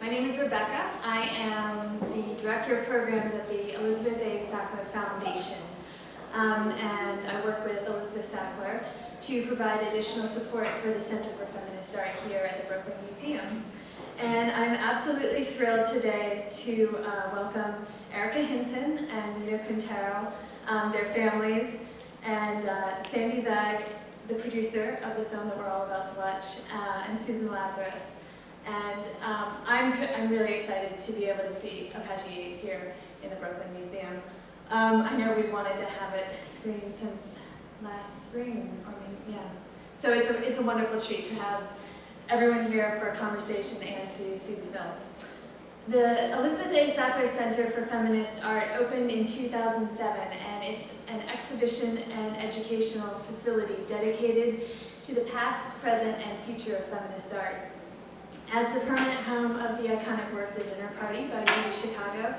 My name is Rebecca. I am the Director of Programs at the Elizabeth A. Sackler Foundation. Um, and I work with Elizabeth Sackler to provide additional support for the Center for Feminist Art here at the Brooklyn Museum. And I'm absolutely thrilled today to uh, welcome Erica Hinton and Nita Quintero, um, their families, and uh, Sandy Zeig, the producer of the film that we're all about to watch, uh, and Susan Lazarus. And um, I'm, I'm really excited to be able to see Apache 8 here in the Brooklyn Museum. Um, I know we've wanted to have it screened since last spring, or maybe, yeah. So it's a, it's a wonderful treat to have everyone here for a conversation and to see the film. The Elizabeth A. Sackler Center for Feminist Art opened in 2007, and it's an exhibition and educational facility dedicated to the past, present, and future of feminist art. As the permanent home of the iconic work The Dinner Party by Judy Chicago,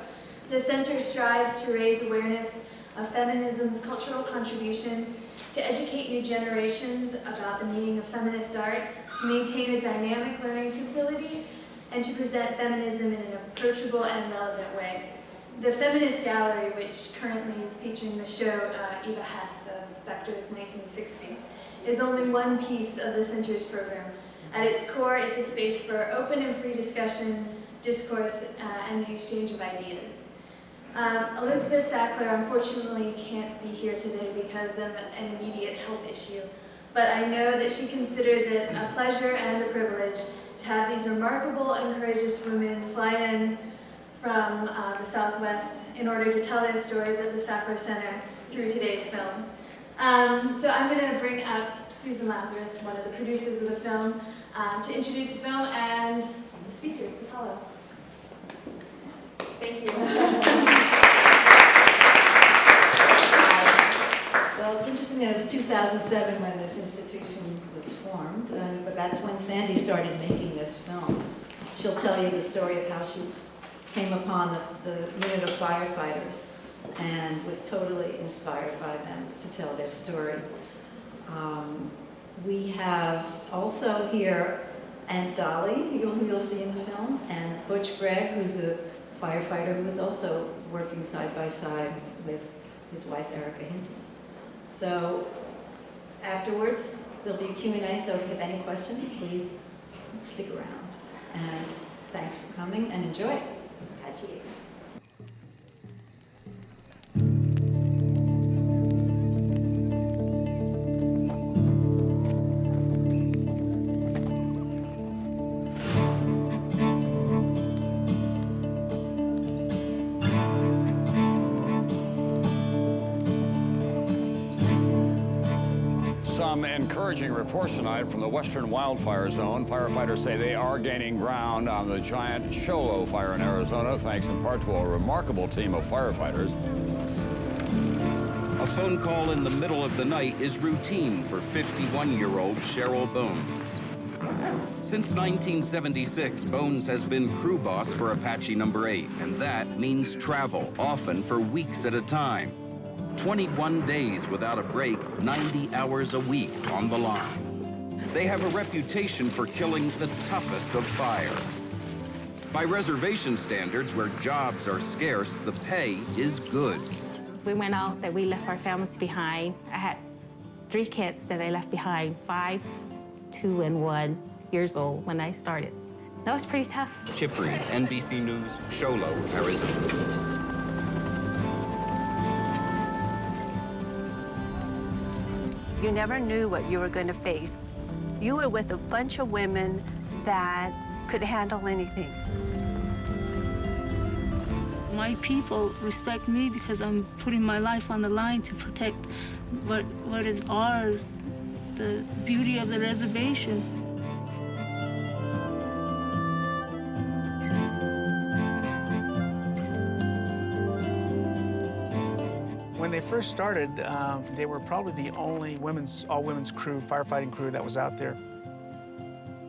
the center strives to raise awareness of feminism's cultural contributions, to educate new generations about the meaning of feminist art, to maintain a dynamic learning facility, and to present feminism in an approachable and relevant way. The Feminist Gallery, which currently is featuring the show uh, Eva Hesse of Spectres 1960, is only one piece of the center's program. At its core, it's a space for open and free discussion, discourse, uh, and the exchange of ideas. Um, Elizabeth Sackler unfortunately can't be here today because of an immediate health issue, but I know that she considers it a pleasure and a privilege to have these remarkable and courageous women fly in from uh, the Southwest in order to tell their stories at the Sackler Center through today's film. Um, so I'm going to bring up Susan Lazarus, one of the producers of the film, um, to introduce the film and the speakers to follow. Thank you. Well, it's interesting that it was 2007 when this institution was formed, uh, but that's when Sandy started making this film. She'll tell you the story of how she came upon the, the unit of firefighters and was totally inspired by them to tell their story. Um, we have also here Aunt Dolly, who you'll see in the film, and Butch Gregg, who's a firefighter who was also working side by side with his wife Erica Hinton. So afterwards, there'll be a Q&A, so if you have any questions, please stick around. And thanks for coming and enjoy. Apache. Encouraging reports tonight from the western wildfire zone. Firefighters say they are gaining ground on the giant Show Low fire in Arizona, thanks in part to a remarkable team of firefighters. A phone call in the middle of the night is routine for 51-year-old Cheryl Bones. Since 1976, Bones has been crew boss for Apache Number 8, and that means travel, often for weeks at a time. 21 days without a break, 90 hours a week on the line. They have a reputation for killing the toughest of fire. By reservation standards, where jobs are scarce, the pay is good. We went out that we left our families behind. I had three kids that I left behind, five, two, and one years old when I started. That was pretty tough. Chip Reed, NBC News, Show Low, Arizona. You never knew what you were going to face. You were with a bunch of women that could handle anything. My people respect me because I'm putting my life on the line to protect what, what is ours, the beauty of the reservation. First started, uh, they were probably the only women's, all-women's crew, firefighting crew that was out there.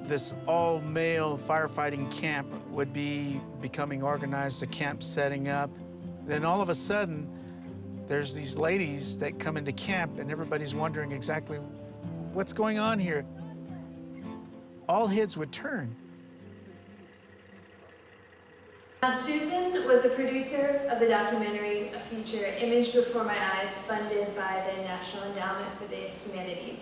This all-male firefighting camp would be becoming organized, the camp setting up. Then all of a sudden, there's these ladies that come into camp and everybody's wondering exactly what's going on here. All heads would turn. Um, Susan was a producer of the documentary A Future Image Before My Eyes, funded by the National Endowment for the Humanities.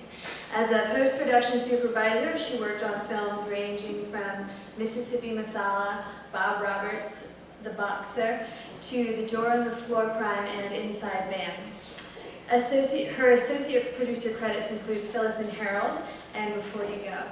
As a post-production supervisor, she worked on films ranging from Mississippi Masala, Bob Roberts, The Boxer, to The Door on the Floor Prime and Inside Man. Associate, her associate producer credits include Phyllis and Harold and Before You Go.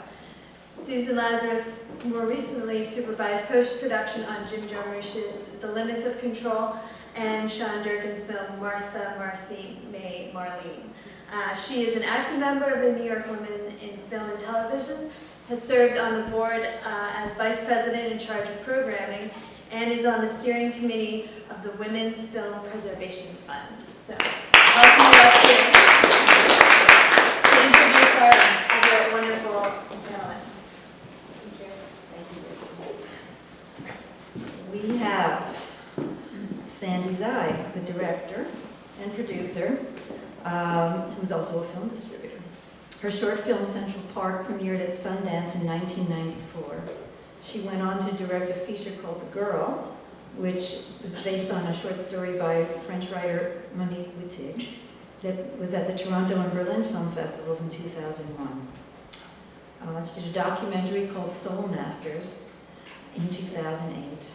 Susan Lazarus more recently supervised post-production on Jim Jarmusch's The Limits of Control and Sean Durkin's film Martha, Marcy, May, Marlene. Uh, she is an active member of the New York Women in Film and Television, has served on the board uh, as vice president in charge of programming, and is on the steering committee of the Women's Film Preservation Fund. So, welcome you up here to introduce our other wonderful panelists. We have Sandy Zeig, the director and producer, um, who's also a film distributor. Her short film, Central Park, premiered at Sundance in 1994. She went on to direct a feature called The Girl, which was based on a short story by French writer Monique Wittig that was at the Toronto and Berlin Film Festivals in 2001. Uh, she did a documentary called Soul Masters in 2008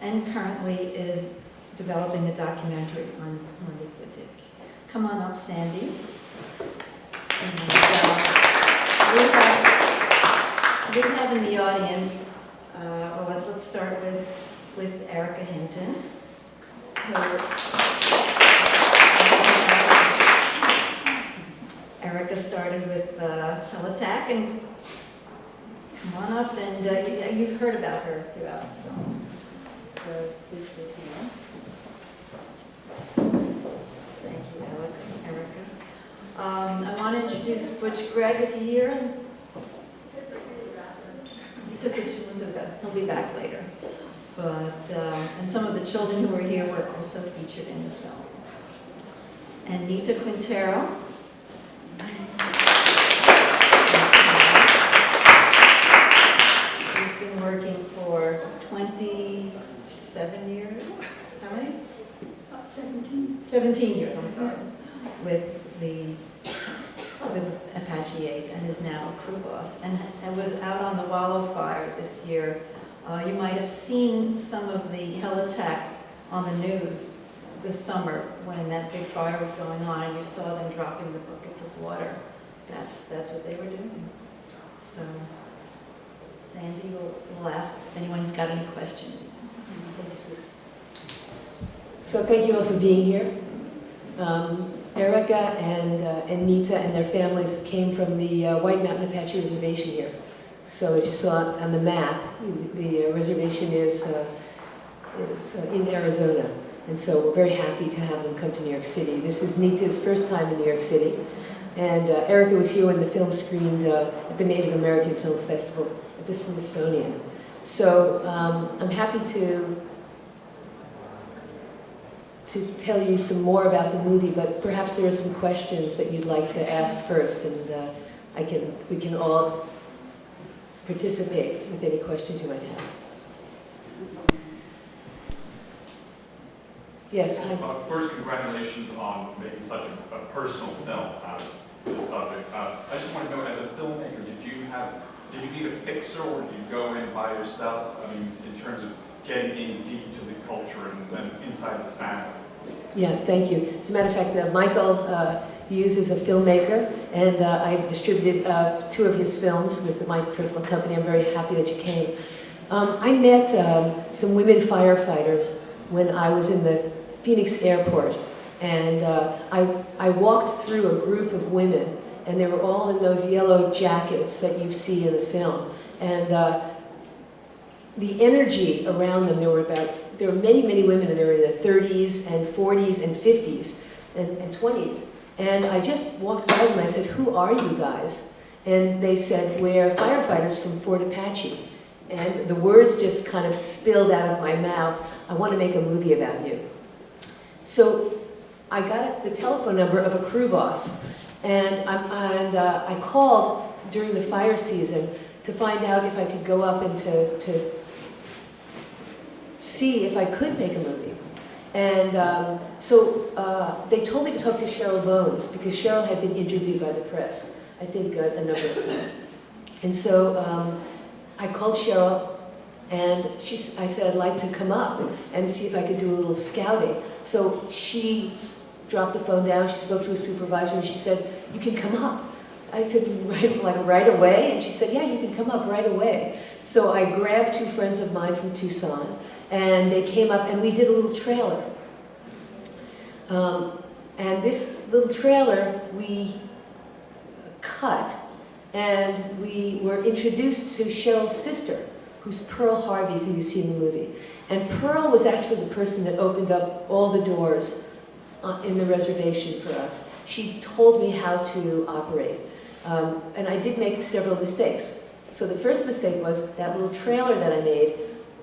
and currently is developing a documentary on Monique Wittig. Come on up, Sandy. We, have, we have in the audience, uh, well, let's- start with, with Erica Hinton. who- Erica started with uh, Helitack and come on up and uh, you- you've heard about her throughout the film. So please sit here. Thank you, Alec, Erica. Um, Butch Gregg. Is he here? He took the children to bed. He'll be back later. But, um, and some of the children who were here were also featured in the film. And Nita Quintero. He's been working for 27 years. How many? About 17. 17 years, I'm sorry, with the, with Apache 8 and And, and was out on the Wallow Fire this year. Uh, you might have seen some of the helitack on the news this summer when that big fire was going on and you saw them dropping the buckets of water. That's, that's what they were doing. So Sandy will, will ask if anyone's got any questions. So thank you all for being here. Um, Erica and, uh, and Nita and their families came from the uh, White Mountain Apache Reservation here. So as you saw on the map, the uh, reservation is, uh, is uh, in Arizona. And so we're very happy to have them come to New York City. This is Nita's first time in New York City. And uh, Erica was here when the film screened at the Native American Film Festival at the Smithsonian. So um, I'm happy to to tell you some more about the movie, but perhaps there are some questions that you'd like to ask first, and uh, I can, we can all participate with any questions you might have. Yes. Uh, First, congratulations on making such a, a personal film out of this subject. Uh, I just want to know, as a filmmaker, did you have, did you need a fixer or did you go in by yourself? I mean, in terms of getting in deep to the culture and inside this family? Yeah, thank you. As a matter of fact, uh, Michael uh, Hughes is a filmmaker, and uh, I've distributed uh, two of his films with my personal company. I'm very happy that you came. Um, I met um, some women firefighters when I was in the Phoenix airport, and uh, I, I walked through a group of women, and they were all in those yellow jackets that you see in the film. And uh, the energy around them, there were about, there were many, many women, and they were in their 30s and 40s and 50s and, and 20s. And I just walked by them and I said, who are you guys? And they said, we're firefighters from Fort Apache. And the words just kind of spilled out of my mouth, I want to make a movie about you. So I got the telephone number of a crew boss, and, I'm, and uh, I called during the fire season to find out if I could go up and to, to see if I could make a movie. And um, so uh, they told me to talk to Cheryl Bones because Cheryl had been interviewed by the press, I think uh, a number of times. And so um, I called Cheryl and she, I said I'd like to come up and see if I could do a little scouting. So she dropped the phone down, she spoke to a supervisor and she said, you can come up. I said, right, like right away? And she said, yeah, you can come up right away. So I grabbed two friends of mine from Tucson and they came up and we did a little trailer. Um, and this little trailer we cut and we were introduced to Cheryl's sister, who's Pearl Harvey, who you see in the movie. And Pearl was actually the person that opened up all the doors uh, in the reservation for us. She told me how to operate. Um, and I did make several mistakes. So the first mistake was that little trailer that I made,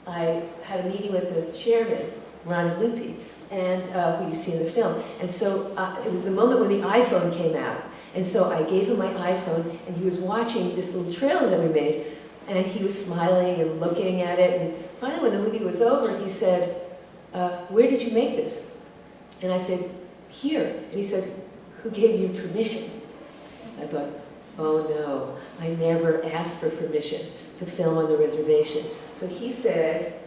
I had a meeting with the chairman, Ronnie Lupe, and uh, who you see in the film. And so uh, it was the moment when the iPhone came out. And so I gave him my iPhone, and he was watching this little trailer that we made, and he was smiling and looking at it. And finally, when the movie was over, he said, uh, where did you make this? And I said, here. And he said, who gave you permission? I thought, oh no, I never asked for permission to film on the reservation. So he said,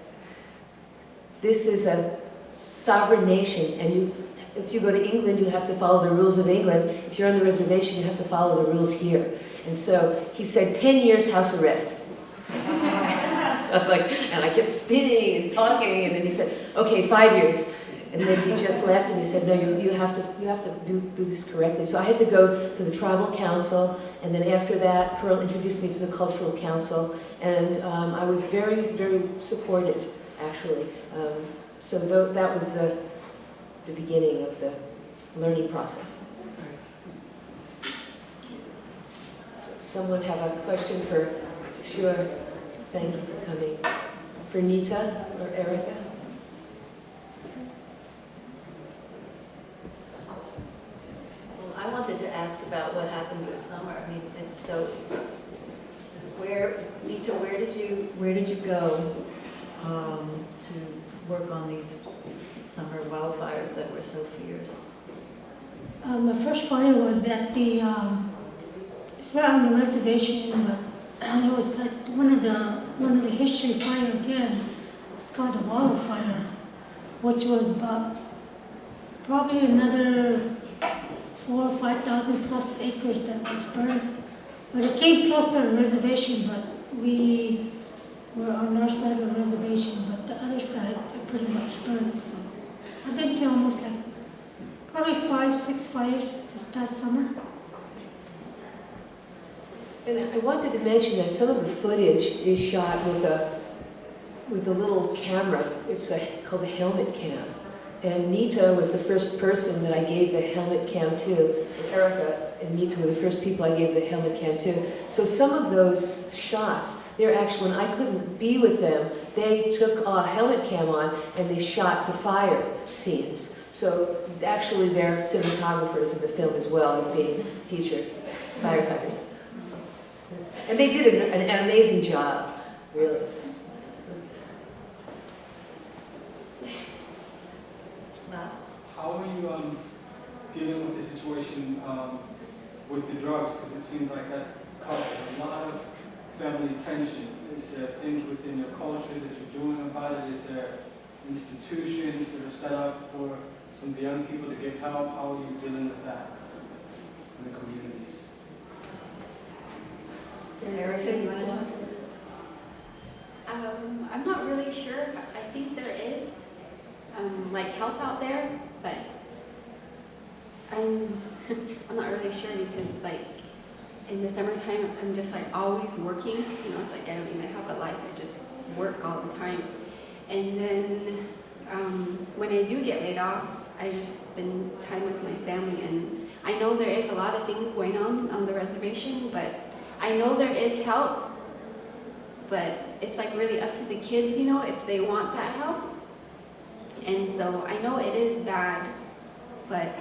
this is a sovereign nation, and you, if you go to England, you have to follow the rules of England. If you're on the reservation, you have to follow the rules here. And so he said, 10 years house arrest. I was like, and I kept spinning and talking, and then he said, okay, five years. And then he just left and he said, no, you, you have to, you have to do, do this correctly. So I had to go to the tribal council, and then after that, Pearl introduced me to the cultural council, and um, I was very, very supported, actually. Um, so tho- that was the, the beginning of the learning process. So Someone have a question for, sure, thank you for coming. For Nita or Erica? I wanted to ask about what happened this summer. I mean, so where, Nita, where did you, where did you go um, to work on these summer wildfires that were so fierce? Um, the first fire was at the, um, it's not on the reservation, but it was like one of the, one of the history fire again. It's called the wildfire, which was about probably another four or five thousand plus acres that was burned. But it came close to the reservation, but we were on our side of the reservation, but the other side, pretty much burned, so. I've been to almost like Probably five, six fires this past summer. And I wanted to mention that some of the footage is shot with a, with a little camera. It's a, called a helmet cam. And Nita was the first person that I gave the helmet cam to. Erica and Nita were the first people I gave the helmet cam to. So some of those shots, they're actually, when I couldn't be with them, they took a helmet cam on and they shot the fire scenes. So actually they're cinematographers in the film as well as being featured firefighters. And they did an, an, an amazing job, really. Wow. How are you um, dealing with the situation um, with the drugs? Because it seems like that's caused a lot of family tension. Is there things within your culture that you're doing about it? Is there institutions that are set up for some of the young people to get help? How are you dealing with that in the communities? Erica, you want to talk? Um, I'm not really sure. I think there is, um, like help out there, but I'm, I'm not really sure because like in the summertime, I'm just like always working. You know, it's like I don't even have a life. I just work all the time. And then um, when I do get laid off, I just spend time with my family. And I know there is a lot of things going on on the reservation, but I know there is help but it's like really up to the kids, you know, if they want that help. And so I know it is bad, but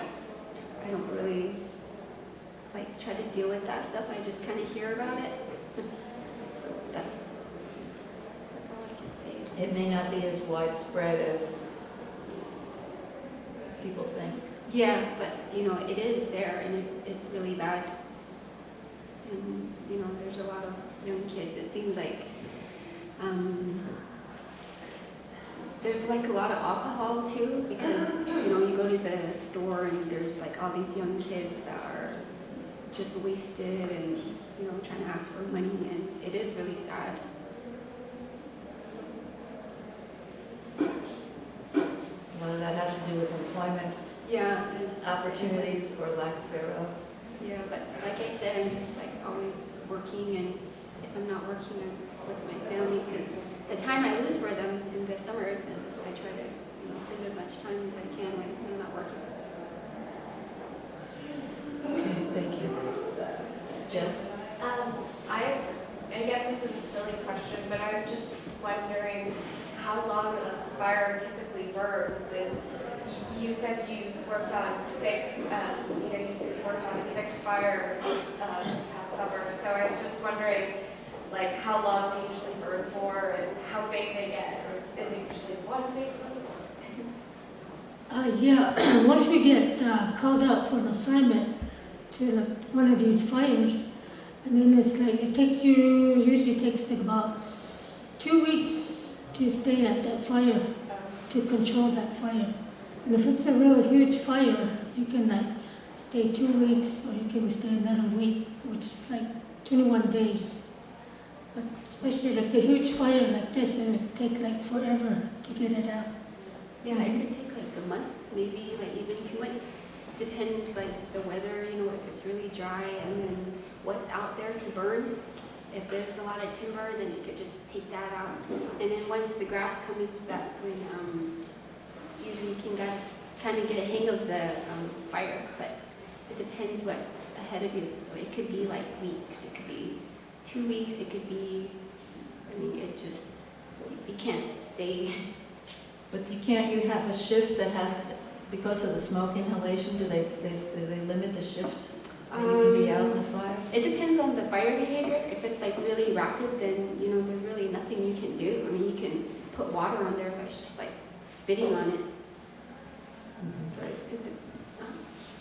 I don't really like try to deal with that stuff. I just kind of hear about it. so that's, that's all I can say. It may not be as widespread as people think. Yeah, but, you know, it is there and it, it's really bad. And, you know, there's a lot of young kids, it seems like, um, there's like a lot of alcohol too, because, you know, you go to the store and there's like all these young kids that are just wasted and, you know, trying to ask for money and it is really sad. Whether that has to do with employment Yeah. and- opportunities or lack thereof. Yeah, but like I said, I'm just like always working and if I'm not working I'm with my family, because the time I lose for them in the summer, then I try to, you know, spend as much time as I can when I'm not working. Okay, thank you. Jess? Um, I, I guess this is a silly question, but I'm just wondering how long a fire typically burns. And you said you worked on six, um, you know, you said you worked on six fires uh, this past summer. So I was just wondering, like, how long they usually burn for and how big they get. Or is it usually one big one? Uh, yeah, once we get uh, called out for an assignment to like one of these fires, and then it's like, it takes you, usually takes like about two weeks to stay at that fire, to control that fire. And if it's a real huge fire, you can like stay two weeks or you can stay another week, which is like 21 days. But especially like a huge fire like this, it would take like forever to get it out. Yeah, it could take like a month, maybe like even two months. Depends like the weather, you know, if it's really dry and then what's out there to burn. If there's a lot of timber, then you could just take that out. And then once the grass comes, that's when um, usually you can get, kind of get a hang of the um, fire. But it depends what's ahead of you. So it could be like weeks, two weeks, it could be, I mean, it just, you can't say. But you can't, you have a shift that has, because of the smoke inhalation, do they, they, do they limit the shift? That you can be out in the fire? Um, it depends on the fire behavior. If it's like really rapid, then, you know, there's really nothing you can do. I mean, you can put water on there, but it's just like spitting on it. Mm-hmm. But it um,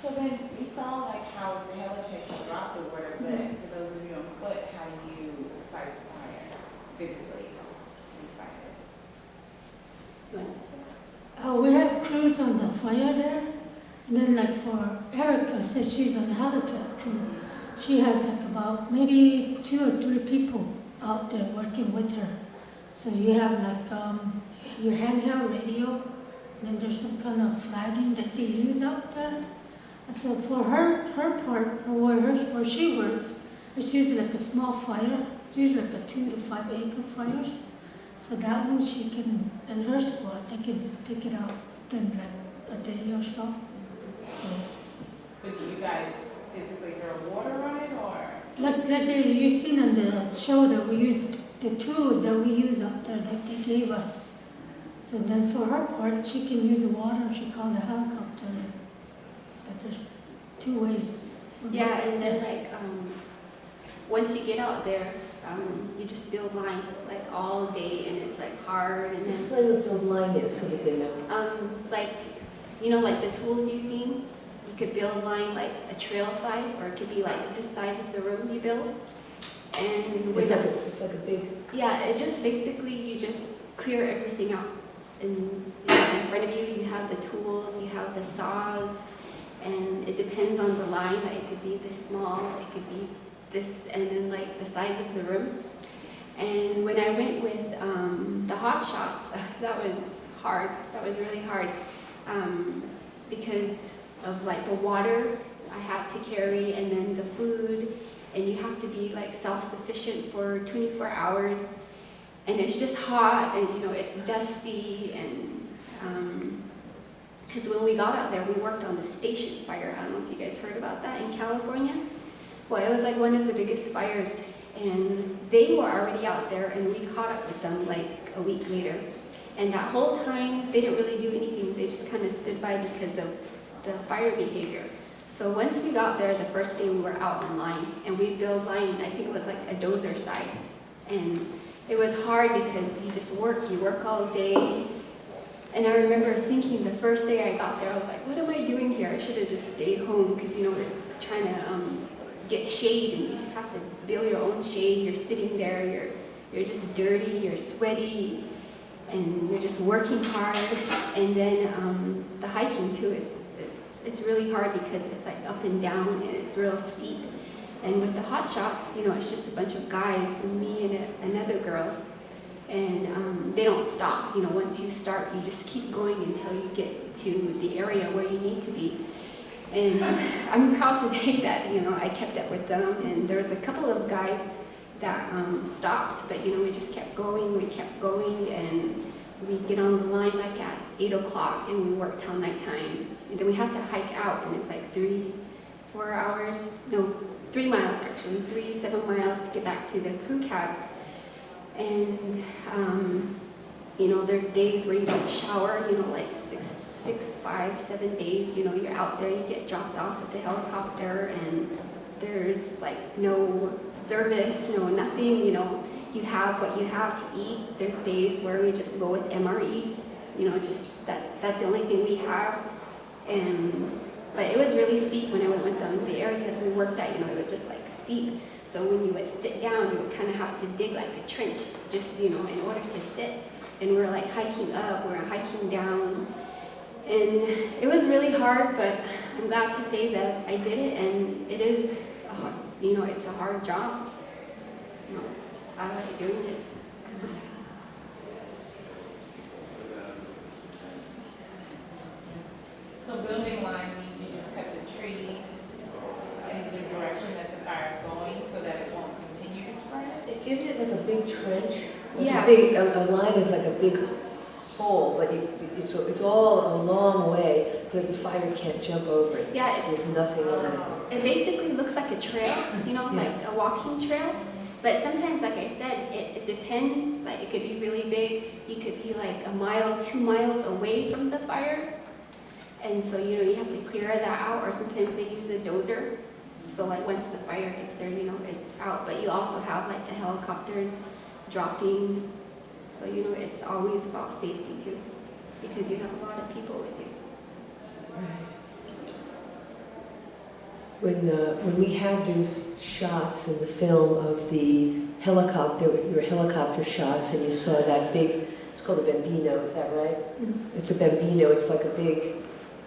So then, we saw like how the helicopter dropped the water, but mm-hmm for those of you on foot, how do you fight fire you fight it? Uh, we have crews on the fire there, and then like for Erica, since she's on the helitack crew, she has like about maybe two or three people out there working with her. So you have like um, your handheld radio, then there's some kind of flagging that they use out there. And so for her, her part, where, her, where she works, it's usually like a small fire, it's usually like a two to five acre fires. So that one she can, and her squad, they can just take it out within like a day or so. So, But do you guys physically throw water on it or? like, like you seen on the show that we used, the tools that we use out there that they gave us. So then for her part, she can use the water, she called a helicopter. So there's two ways. Yeah, and then like, um, once you get out there, um, you just build line like all day and it's like hard and Explain what build line is so that they know. um, like, you know, like the tools you've seen, you could build line like a trail size or it could be like the size of the room you build. And It's like a a, it's like a big, Yeah, it just basically you just clear everything out. And you know, in front of you, you have the tools, you have the saws, and it depends on the line. Like it could be this small, it could be this, and then like the size of the room. And when I went with um, the hot shots, that was hard. That was really hard um, because of like the water I have to carry, and then the food, and you have to be like self-sufficient for 24 hours. And it's just hot, and you know it's dusty, and because when we got out there, we worked on the station fire. I don't know if you guys heard about that in California. Well, it was like one of the biggest fires, and they were already out there, and we caught up with them like a week later. And that whole time, they didn't really do anything. They just kind of stood by because of the fire behavior. So once we got there, the first day we were out on line, and we built line, I think it was like a dozer size. And it was hard because you just work, you work all day. And I remember thinking the first day I got there, I was like, what am I doing here? I should have just stayed home because, you know, we're trying to um, get shade and you just have to build your own shade. You're sitting there, you're, you're just dirty, you're sweaty, and you're just working hard. And then um, the hiking too, it's, it's, it's really hard because it's like up and down and it's real steep. And with the hot shots, you know, it's just a bunch of guys me and a, another girl. And um, they don't stop. You know, once you start, you just keep going until you get to the area where you need to be. And I'm proud to say that, you know, I kept up with them. And there was a couple of guys that um, stopped, but, you know, we just kept going, we kept going. And we get on the line like at 8 o'clock and we work till nighttime. And then we have to hike out and it's like three, four hours, no, three miles actually, three, seven miles to get back to the crew cab. And, um, you know, there's days where you don't shower, you know, like six, six, five, seven days, you know, you're out there, you get dropped off at the helicopter and there's like no service, no nothing, you know, you have what you have to eat. There's days where we just go with MREs, you know, just that's, that's the only thing we have. And, but it was really steep when I went with them. The areas we worked at, you know, it was just like steep. So when you would sit down, you would kind of have to dig like a trench, just, you know, in order to sit. And we're like hiking up, we're hiking down. And it was really hard, but I'm glad to say that I did it, and it is, a hard, you know, it's a hard job. You know, I like doing it. So building line means you just cut the trees in the direction that the fire is going so that it won't continue to spread? Isn't it like a big trench? Like Yeah. A big, a, a line is like a big but you, it's, it's all a long way, so that the fire can't jump over it. Yeah, So there's nothing on it. Um, it basically looks like a trail, you know, Yeah. like a walking trail. But sometimes, like I said, it, it depends. Like it could be really big. You could be like a mile, two miles away from the fire. And so, you know, you have to clear that out, or sometimes they use a dozer. So like once the fire gets there, you know, it's out. But you also have like the helicopters dropping. So, you know, it's always about safety too, because you have a lot of people with you. Right. When, uh, when we had those shots in the film of the helicopter, your helicopter shots, and you saw that big, it's called a bambino, is that right? Mm -hmm. It's a bambino, it's like a big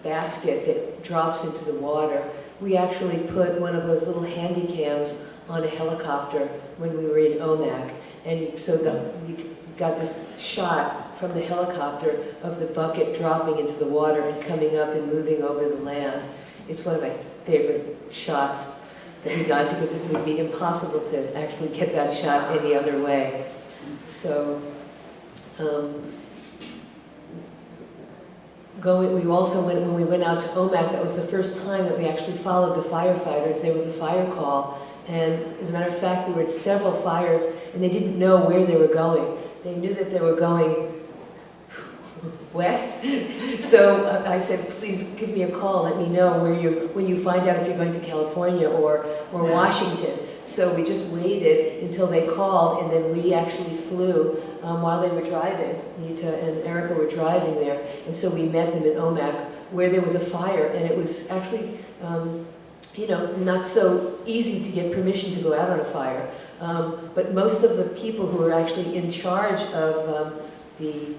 basket that drops into the water. We actually put one of those little handy cams on a helicopter when we were in Omak. And so the, you got this shot from the helicopter of the bucket dropping into the water and coming up and moving over the land. It's one of my favorite shots that we got because it would be impossible to actually get that shot any other way. So, um, going, we also went, when we went out to Omak, that was the first time that we actually followed the firefighters. There was a fire call, and as a matter of fact, there were several fires, and they didn't know where they were going. They knew that they were going west. So uh, I said, please give me a call, let me know where you, when you find out if you're going to California or, or Washington. So we just waited until they called, and then we actually flew um, while they were driving. Nita and Erica were driving there, and so we met them in Omak, where there was a fire, and it was actually, um, you know, not so easy to get permission to go out on a fire. Um, but most of the people who were actually in charge of um, the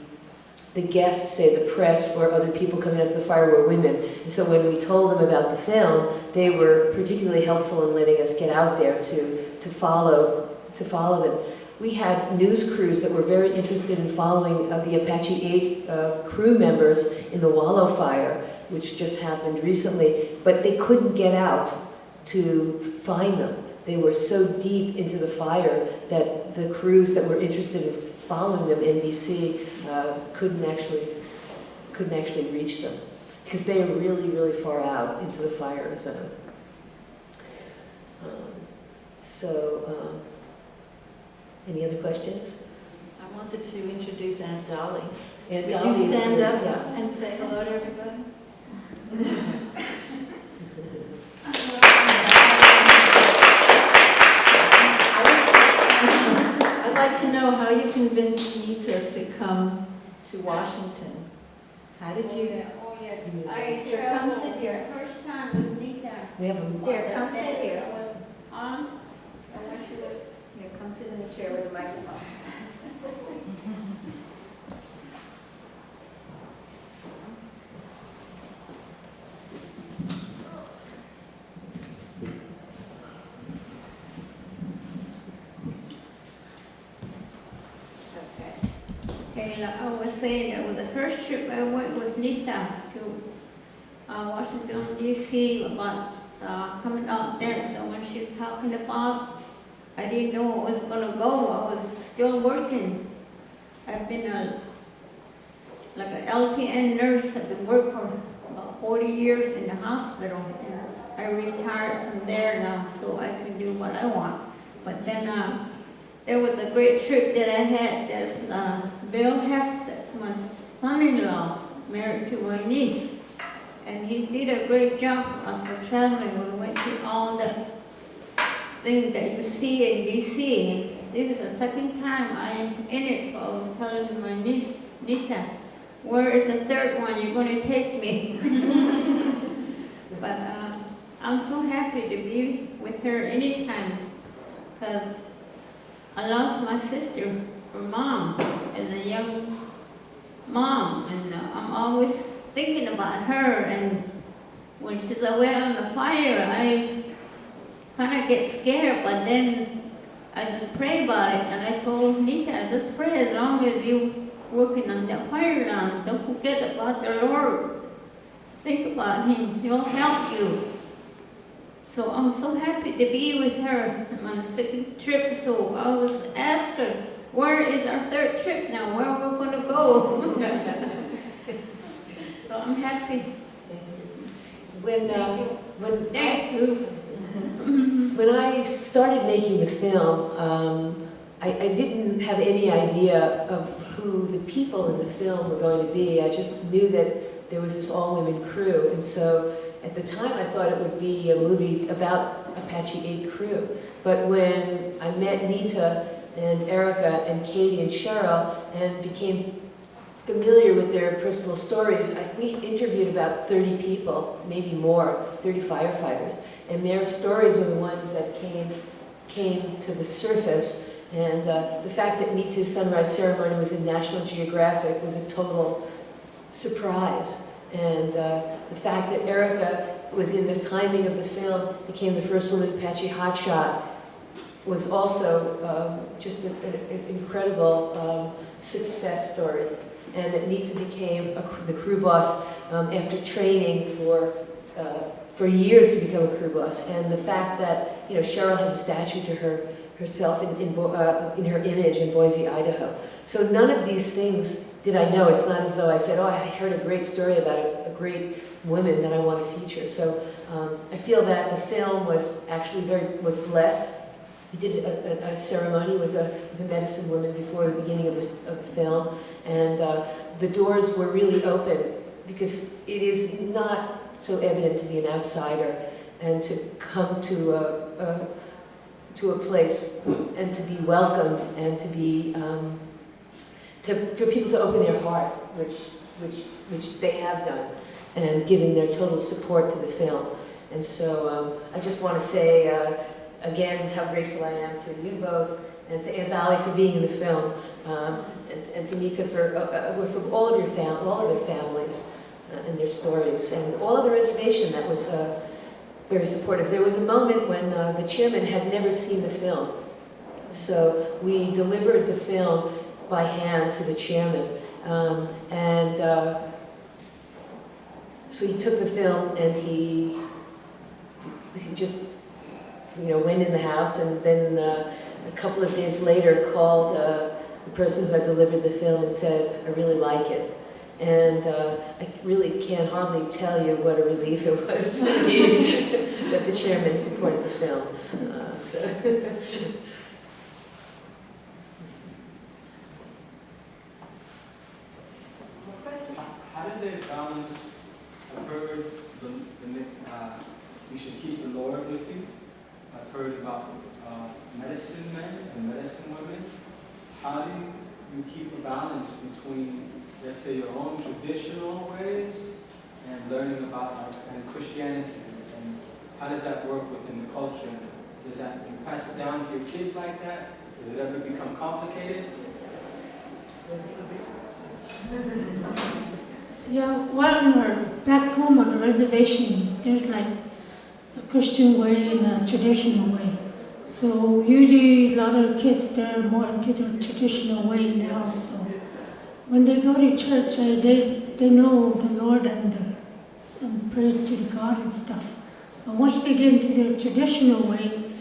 the guests, say the press or other people coming out to the fire were women. And so when we told them about the film, they were particularly helpful in letting us get out there to, to follow to follow them. We had news crews that were very interested in following uh, the Apache 8 uh, crew members in the Wallow fire, which just happened recently, but they couldn't get out to find them. They were so deep into the fire that the crews that were interested in following them, NBC, uh, couldn't actually couldn't actually reach them because they are really, really far out into the fire zone. Um, so, um, any other questions? I wanted to introduce Aunt Dolly. Aunt Would you stand here, up yeah. and say hello to everybody? to Washington. How did you? Oh, yeah. Oh, you- I Here, come sit here. first time with Nita. We have a, here, come sit here. Was on, and when she was Here, come sit in the chair with the microphone. Okay, like I was saying, that was the first trip I went with Nita to uh, Washington DC about uh, coming out dance. So when she's talking about, I didn't know I was gonna go. I was still working. I've been a like an LPN nurse. I've been working for about 40 years in the hospital. And I retired from there now, so I can do what I want. But then uh, there was a great trip that I had. There's uh, Bill Hess, that's my son-in-law, married to my niece. And he did a great job us for traveling. We went to all the things that you see in DC. This is the second time I am in it, so I was telling my niece, Nita, where is the third one you're going to take me? but uh, I'm so happy to be with her anytime because I lost my sister, her mom, as a young mom, and uh, I'm always thinking about her. And when she's away on the fire, I kind of get scared, but then I just pray about it. And I told Nita, I just pray as long as you working on that fire line, don't forget about the Lord. Think about Him, He'll help you. So I'm so happy to be with her on the second trip. So I was asked her, where is our third trip now? Where are we going to go? so I'm happy. When, uh, when, I, when I started making the film, um, I, I didn't have any idea of who the people in the film were going to be. I just knew that there was this all-women crew, and so at the time I thought it would be a movie about Apache 8 crew. But when I met Nita and Erica and Katie and Cheryl and became familiar with their personal stories, I, we interviewed about 30 people, maybe more, 30 firefighters, and their stories were the ones that came, came to the surface. And uh, the fact that Nita's sunrise ceremony was in National Geographic was a total surprise. And uh, the fact that Erica, within the timing of the film, became the first woman Apache hotshot was also um, just an, an incredible um, success story. And that Nita became a, the crew boss um, after training for, uh, for years to become a crew boss. And the fact that, you know, Cheryl has a statue to her herself in, in, uh, in her image in Boise, Idaho. So none of these things did I know. It's not as though I said, oh, I heard a great story about a, a great woman that I want to feature. So um, I feel that the film was actually very, was blessed. We did a, a, a ceremony with a, medicine woman before the beginning of, this, of the film. And uh, the doors were really open because it is not so evident to be an outsider and to come to a, a to a place and to be welcomed and to be um, to, for people to open their heart, which which which they have done, and giving their total support to the film. And so um, I just want to say uh, again how grateful I am to you both and to Aunt Dolly for being in the film, um, and, and to Nita for, uh, uh, for all of your fam all of their families uh, and their stories, and all of the reservation that was uh, very supportive. There was a moment when uh, the chairman had never seen the film. So we delivered the film by hand to the chairman. Um, and uh, so he took the film and he, he just, you know, went in the house and then uh, a couple of days later called uh, the person who had delivered the film and said, I really like it. And uh, I really can't hardly tell you what a relief it was to me that the chairman supported the film. Uh, so. How did they balance, I've heard the, the, uh, you should keep the Lord with you. I've heard about uh, medicine men and medicine women. how do you, you keep a balance between, let's say, your own traditional ways and learning about like, and Christianity? And how does that work within the culture? Does that, you pass it down to your kids like that? Does it ever become complicated? Yeah, well, we're back home on the reservation, there's like a Christian way and a traditional way. So usually a lot of kids, they're more into the traditional way now, so when they go to church, uh, they, they know the Lord and, uh, and pray to the God and stuff. But once they get into their traditional way,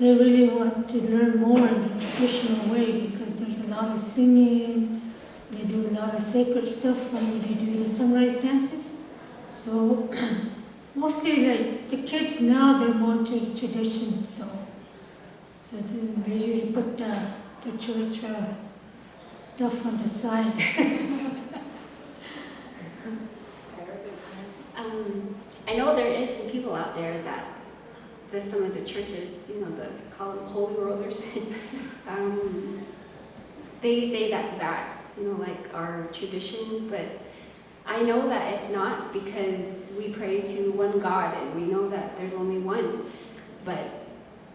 they really want to learn more in the traditional way because there's a lot of singing, they do a lot of sacred stuff when they do the sunrise dances. So mostly like the kids now they're more to tradition. So so they usually put the, the church uh, stuff on the side. Um, I know there is some people out there that, that some of the churches, you know, the call them holy rollers, um, they say that's bad, you know, like our tradition, but I know that it's not because we pray to one God and we know that there's only one. But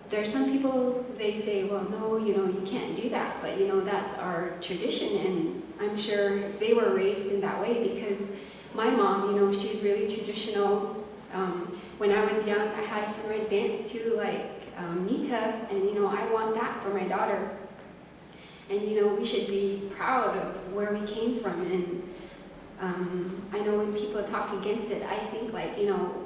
there's some people, they say, well, no, you know, you can't do that, but you know, that's our tradition and I'm sure they were raised in that way because my mom, you know, she's really traditional. Um, when I was young, I had a sunrise dance too, like um, Nita, and you know, I want that for my daughter. And you know, we should be proud of where we came from. And um, I know when people talk against it, I think like, you know,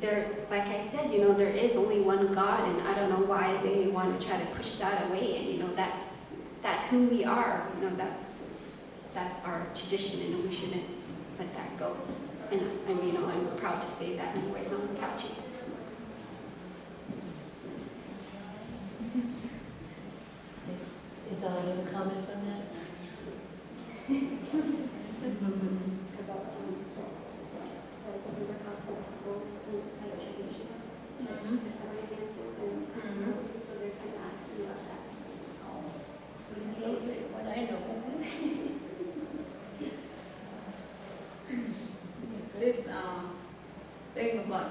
there, like I said, you know, there is only one God, and I don't know why they want to try to push that away. And you know, that's that's who we are. You know, that's that's our tradition, and we shouldn't let that go. And I'm, you know, I'm proud to say that I'm White Mountain Apache. Is all other comments on that? What I know. This, um, thing about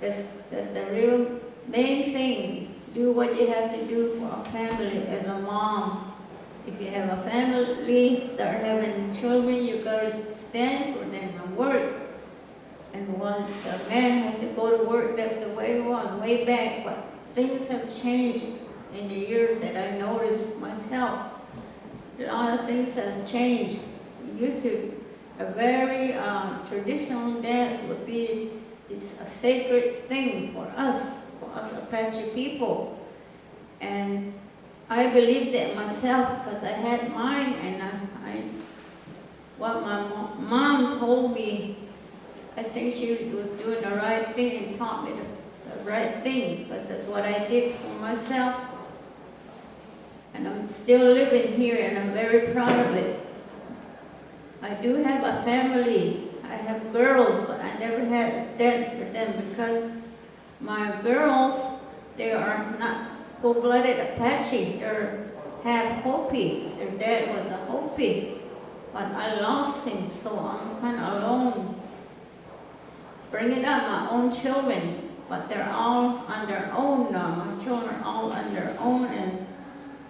That's, that's the real main thing. Do what you have to do for a family as a mom. If you have a family, start having children, you gotta stand for them and work. And when the man has to go to work, that's the way it was, way back. But things have changed in the years that I noticed myself. A lot of things have changed. Used to, a very uh, traditional dance would be, it's a sacred thing for us, for us Apache people. And I believe that myself because I had mine and I, I what my mo- mom told me, I think she was doing the right thing and taught me the, the right thing, but that's what I did for myself. And I'm still living here and I'm very proud of it. I do have a family. I have girls, but I never had dance for them because my girls, they are not full-blooded Apache. They're half Hopi. Their dad was a Hopi. But I lost him, so I'm kind of alone. Bringing up my own children, but they're all on their own now. My children are all on their own, and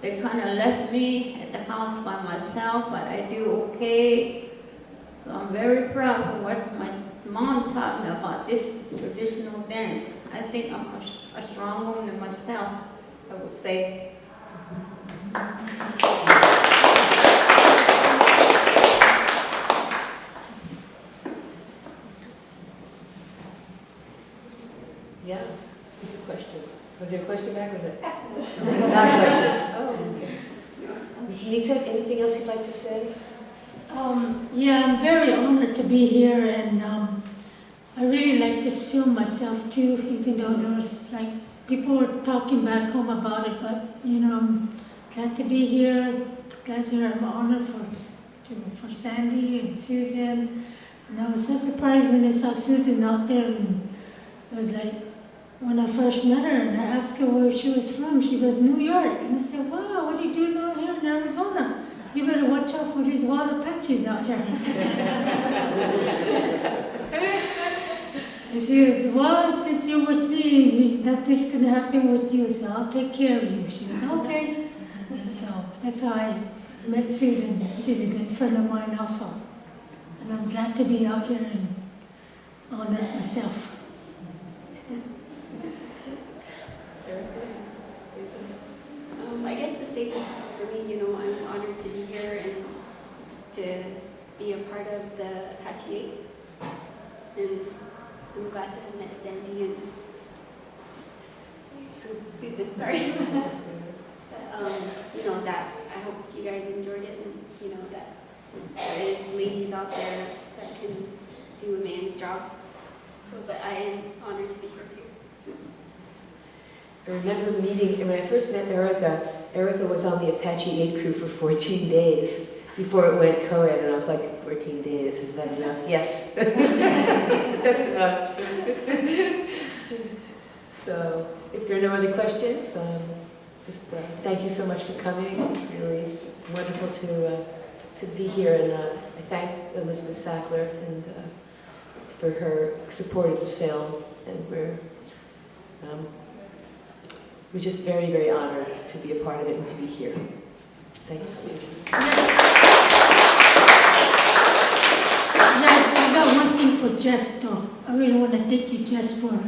they kind of left me at the house by myself, but I do okay. So I'm very proud of what my mom taught me about this traditional dance. I think I'm a, a strong woman myself, I would say. Yeah, good question. Was there a question back, was it? Not a question. Anything else you'd like to say? Um, yeah, I'm very honored to be here, and um, I really like this film myself too, even though there was like people were talking back home about it, but you know, I'm glad to be here. Glad here. I'm honored for to, for Sandy and Susan, and I was so surprised when I saw Susan out there, and it was like when I first met her, and I asked her where she was from. She goes New York, and I said, Wow, what are you here in Arizona? You better watch out for these wild Apaches out here. and she goes, well, since you're with me, that this to happen with you, so I'll take care of you. She goes, okay. So that's how I met Susan. She's a good friend of mine also. And I'm glad to be out here and honor myself. Um, I guess the same for me, you know, I'm honored to be here and to be a part of the Apache Eight. And I'm glad to have met Sandy and Susan, sorry. Um, you know, that, I hope you guys enjoyed it and, you know, that there is ladies out there that can do a man's job. But I am honored to be here. I remember meeting, when I first met Erica, Erica was on the Apache 8 crew for 14 days before it went co-ed, and I was like, 14 days, is that enough? Yes. That's enough. so, if there are no other questions, um, just uh, thank you so much for coming. Really wonderful to, uh, to be here, and uh, I thank Elizabeth Sackler and uh, for her support of the film, and we're um, we're just very, very honored to be a part of it and to be here. Thank you so much. Yeah, I got one thing for Jess though. I really want to thank you, Jess, for,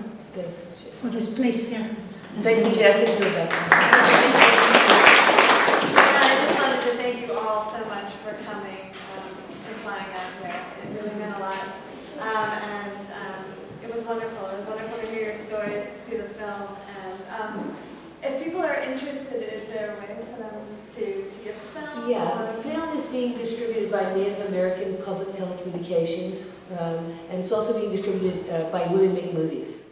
for this place here. Thanks to Jess and Rebecca. I just wanted to thank you all so much for coming um, and flying out here. It really meant a lot. Um, and um, it was wonderful. It was wonderful to hear your stories, see the film. And um, if people are interested, is there a way for them to, to get the film? Yeah, the film is being distributed by Native American Public Telecommunications, um, and it's also being distributed uh, by Women Make Movies.